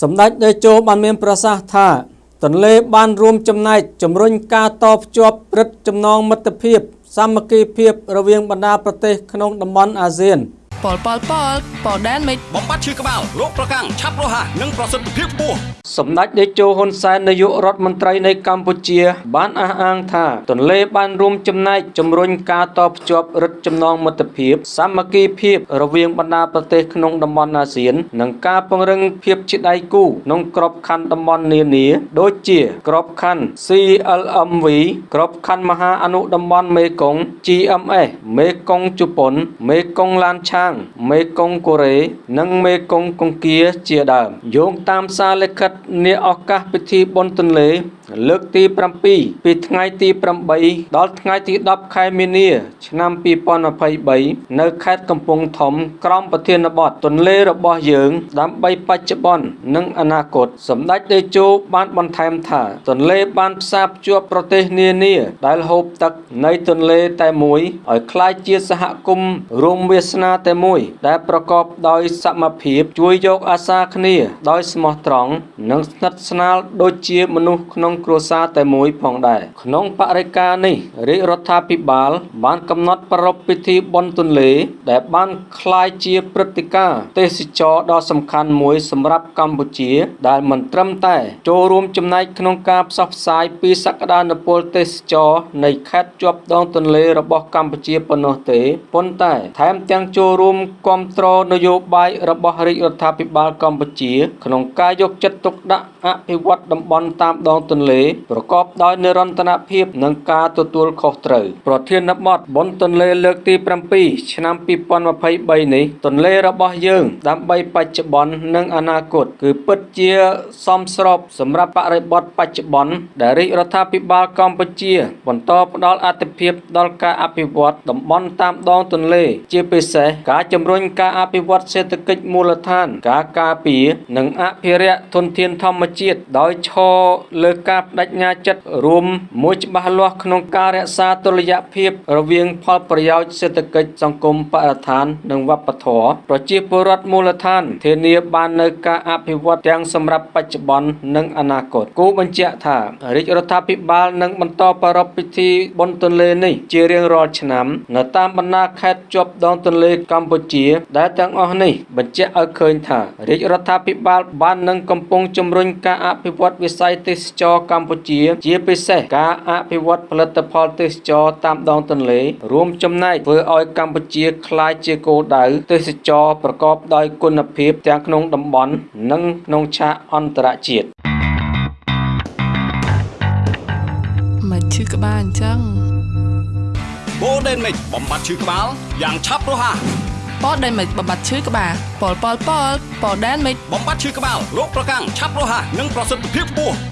សម្ដេចតេជោបានមានប្រសាសន៍ថាទន្លេបានរួមចំណែកជំរុញការតភ្ជាប់ព្រឹទ្ធចំណងមិត្តភាពសាមគ្គីភាពរវាងបណ្ដាប្រទេសក្នុងតំបន់អាស៊ាន ប៉លប៉លប៉លប៉លដែនមិនបំបត្តិឈឺក្បាលរោគប្រកាំងឆាប់រហ័សនិងប្រសិទ្ធភាពខ្ពស់សម្ដេចតេជោហ៊ុនសែននាយករដ្ឋមន្ត្រីនៃកម្ពុជា បានអះអាងថាទន្លេបានរួមចំណែកជំរុញការតភ្ជាប់រឹតចំណងមិត្តភាពសាមគ្គីភាពរវាងបណ្ដាប្រទេសក្នុងតំបន់អាស៊ាន និងការពង្រឹងភាពជាដៃគូក្នុងក្របខ័ណ្ឌតំបន់នានា ដូចជាក្របខ័ណ្ឌ CLMV ក្របខ័ណ្ឌមហាអនុតំបន់មេគង្គ GMS មេគង្គជប៉ុនមេគង្គឡានឆាងមេគង្គកូរ៉េនិងមេគង្គកុងគាជាដើមយោងតាមសារលិខិតនាឱកាសពិធីបុណ្យទន្លេលើកទី7ពីថ្ងៃទី8ដល់ថ្ងៃទី10ខែមីនា ឆ្នាំ2023នៅខេត្តកំពង់ធំ ក្រមប្រធានបទទន្លេរបស់យើង ដើម្បីបច្ចុប្បន្ននិងអនាគតសម្ដេចតេជោបានបន្ថែមថា ទន្លេបានផ្សារភ្ជាប់ប្រទេសនានា ដែលហូបទឹកនៃទន្លេតែមួយឲ្យคล้ายជាសហគមន៍រួមវាសនាតែមួយ ដែលប្រកបដោយសមភាពជួយយកអាសាគ្នាដោយស្មោះត្រង់និងស្និទ្ធស្នាលដូចជាមនុស្សក្នុង គ្រួសារតែមួយផងដែរក្នុងបរិការនេះរាជរដ្ឋាភិបាល បានកំណត់ប្រារព្ធពិធីបុណ្យទន្លេ ដែលបានคล้ายជាព្រឹត្តិការណ៍ទេសចរណ៍ដ៏សំខាន់មួយសម្រាប់កម្ពុជា ដែលមិនត្រឹមតែ ចូលរួមចំណែកក្នុងការផ្សព្វផ្សាយពីសក្តានុពលទេសចរណ៍នៃខេត្តជាប់ដងទន្លេរបស់កម្ពុជាប៉ុណ្ណោះទេប៉ុន្តែ ថែមទាំងចូលរួមគ្រប់គ្រងនយោបាយរបស់រាជរដ្ឋាភិបាលកម្ពុជា ក្នុងការយកចិត្តទុកដាក់អភិវឌ្ឍតំបន់តាមដងទន្លេ លេប្រកបដោយនិរន្តរភាពនិងការទទួលខុសត្រូវប្រធានបទបុណ្យទន្លេលើកទី7ឆ្នាំ2023នេះទន្លេរបស់យើង ដើម្បីបច្ចុប្បន្ននិងអនាគតគឺពិតជាសមស្របសម្រាប់បរិបទបច្ចុប្បន្នដែលរាជរដ្ឋាភិបាលកម្ពុជា បន្តផ្ដល់អាទិភាពដល់ការអភិវឌ្ឍតំបន់តាមដងទន្លេ ជាពិសេសការជំរុញការអភិវឌ្ឍសេដ្ឋកិច្ចមូលដ្ឋាន ការការពារនិងអភិរក្សធនធានធម្មជាតិដោយឈរលើការបដិញ្ញាចិត្តរួមមួយច្បាស់លាស់ក្នុងការរក្សាតុល្យភាព រវាង ផលប្រយោជន៍សេដ្ឋកិច្ចសង្គមបរិស្ថាន និងវប្បធម៌ប្រជាពលរដ្ឋមូលដ្ឋាន ធានាបាននូវការអភិវឌ្ឍទាំងសម្រាប់បច្ចុប្បន្ននិងអនាគតគូបញ្ជាក់ថារាជរដ្ឋាភិបាលនឹងបន្តប្រារព្ធពិធីបុណ្យទន្លេនេះជារៀងរាល់ឆ្នាំនៅតាមបណ្ដាខេត្តជាប់ដងទន្លេកម្ពុជា ដែលទាំងអស់នេះបញ្ជាក់ឲ្យឃើញថារាជរដ្ឋាភិបាលបាននឹងកំពុងជំរុញការអភិវឌ្ឍវិស័យទេសចរកម្ពុជា ជាពិសេសការអភិវឌ្ឍផលិតផលទេសចរតាមដងទន្លេ រួមចំណែកធ្វើឲ្យកម្ពុជាក្លាយជាគោលដៅទេសចរប្រកបដោយគុណភាពទាំងក្នុងតំបន់និងក្នុងឆាកអន្តរជាតិមិនឈឺក្បាលអញ្ចឹងបូដេនមិចបំបត្តិឈឺក្បាលយ៉ាងឆាប់រហ័សប៉លដែនមិនបំបត្តិឈឺក្បាលប៉លប៉លប៉លប៉លដែនមិនបំបត្តិឈឺក្បាលរោគប្រកាំងឆាប់រហ័សនិងប្រសិទ្ធភាពខ្ពស់